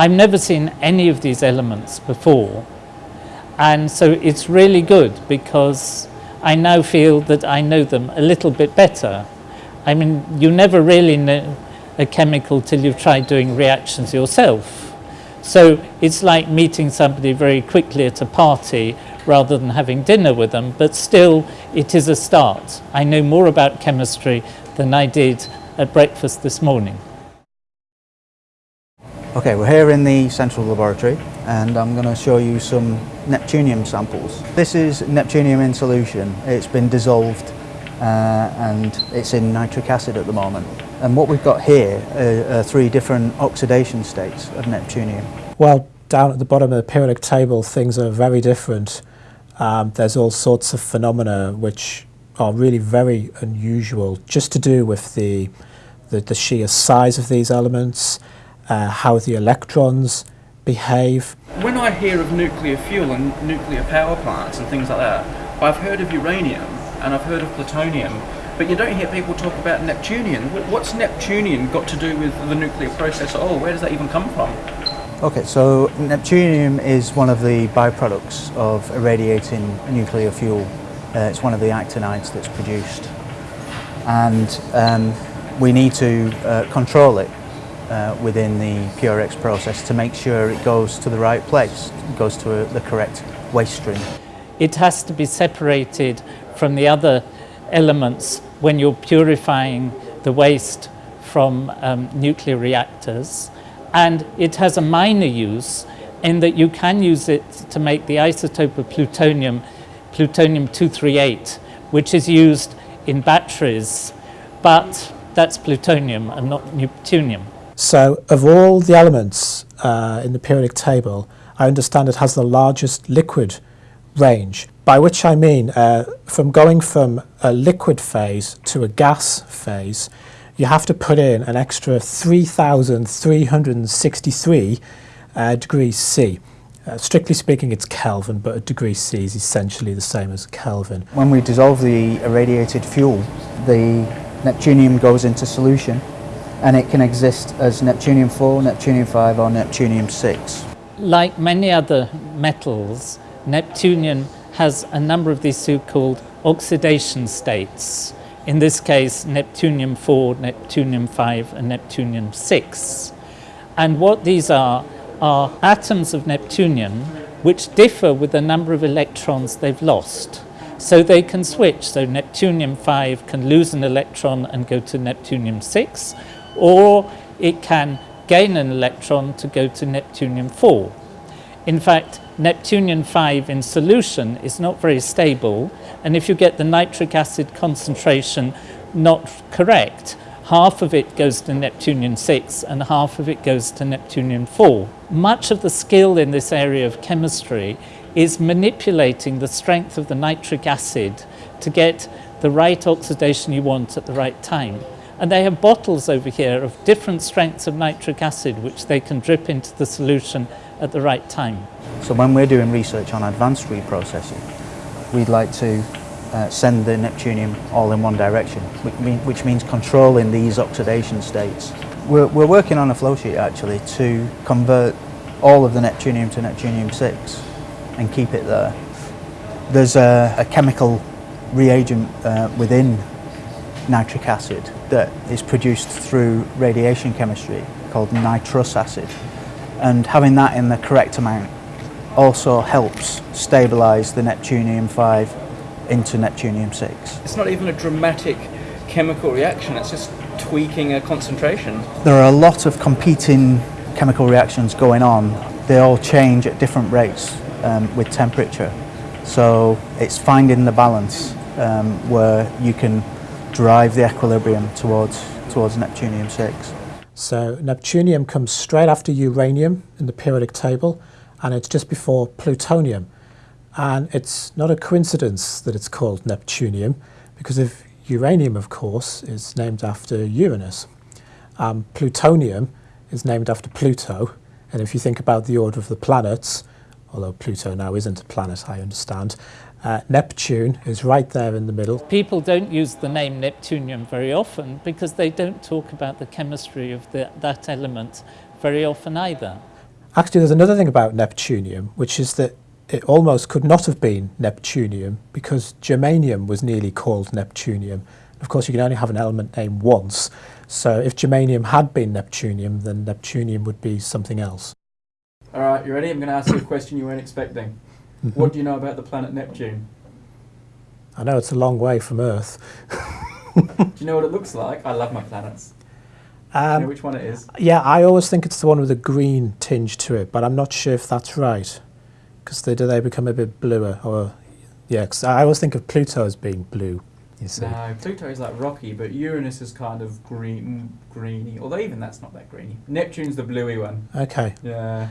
I've never seen any of these elements before. And so it's really good because I now feel that I know them a little bit better. I mean, you never really know a chemical till you've tried doing reactions yourself. So it's like meeting somebody very quickly at a party rather than having dinner with them, but still it is a start. I know more about chemistry than I did at breakfast this morning. Okay, we're here in the central laboratory and I'm going to show you some neptunium samples. This is neptunium in solution. It's been dissolved uh, and it's in nitric acid at the moment. And what we've got here are, are three different oxidation states of neptunium. Well, down at the bottom of the periodic table things are very different. Um, there's all sorts of phenomena which are really very unusual just to do with the, the, the sheer size of these elements, uh, how the electrons behave. When I hear of nuclear fuel and nuclear power plants and things like that, I've heard of uranium and I've heard of plutonium, but you don't hear people talk about Neptunium. What's Neptunium got to do with the nuclear process at all? Where does that even come from? Okay, so Neptunium is one of the byproducts of irradiating nuclear fuel. Uh, it's one of the actinides that's produced. And um, we need to uh, control it uh, within the PUREX process to make sure it goes to the right place, goes to a, the correct waste stream. It has to be separated from the other elements when you're purifying the waste from um, nuclear reactors and it has a minor use in that you can use it to make the isotope of plutonium, plutonium-238, which is used in batteries, but that's plutonium and not neptunium. So of all the elements uh, in the periodic table, I understand it has the largest liquid range, by which I mean uh, from going from a liquid phase to a gas phase, you have to put in an extra 3,363 uh, degrees C. Uh, strictly speaking, it's Kelvin, but a degree C is essentially the same as Kelvin. When we dissolve the irradiated fuel, the neptunium goes into solution and it can exist as neptunium-4, neptunium-5 or neptunium-6. Like many other metals, neptunium has a number of these so-called oxidation states. In this case, neptunium-4, neptunium-5 and neptunium-6. And what these are, are atoms of neptunium which differ with the number of electrons they've lost. So they can switch. So neptunium-5 can lose an electron and go to neptunium-6, or it can gain an electron to go to neptunium-4. In fact, neptunium-5 in solution is not very stable, and if you get the nitric acid concentration not correct, half of it goes to neptunium-6 and half of it goes to neptunium-4. Much of the skill in this area of chemistry is manipulating the strength of the nitric acid to get the right oxidation you want at the right time. And they have bottles over here of different strengths of nitric acid which they can drip into the solution at the right time. So when we're doing research on advanced reprocessing, we'd like to uh, send the neptunium all in one direction, which, mean, which means controlling these oxidation states. We're, we're working on a flow sheet actually to convert all of the neptunium to neptunium-6 and keep it there. There's a, a chemical reagent uh, within nitric acid that is produced through radiation chemistry called nitrous acid. And having that in the correct amount also helps stabilise the neptunium-5 into neptunium-6. It's not even a dramatic chemical reaction, it's just tweaking a concentration. There are a lot of competing chemical reactions going on. They all change at different rates um, with temperature. So it's finding the balance um, where you can drive the equilibrium towards, towards neptunium-6. So neptunium comes straight after uranium in the periodic table and it's just before plutonium. And it's not a coincidence that it's called neptunium because if uranium, of course, is named after Uranus. Um, plutonium is named after Pluto. And if you think about the order of the planets, although Pluto now isn't a planet, I understand, uh, Neptune is right there in the middle. People don't use the name Neptunium very often because they don't talk about the chemistry of the, that element very often either. Actually, there's another thing about Neptunium, which is that it almost could not have been Neptunium because germanium was nearly called Neptunium. Of course, you can only have an element name once. So if germanium had been Neptunium, then Neptunium would be something else. All right, you ready? I'm going to ask you a question you weren't expecting. What do you know about the planet Neptune? I know it's a long way from Earth. Do you know what it looks like? I love my planets. Do you know Um, which one it is? yeah, I always think it's the one with a green tinge to it, but I'm not sure if that's right because they do they become a bit bluer. Or Yeah, cause I always think of Pluto as being blue. You see. No, Pluto is like rocky, but Uranus is kind of green, greeny. Although even that's not that greeny. Neptune's the bluey one. Okay. Yeah.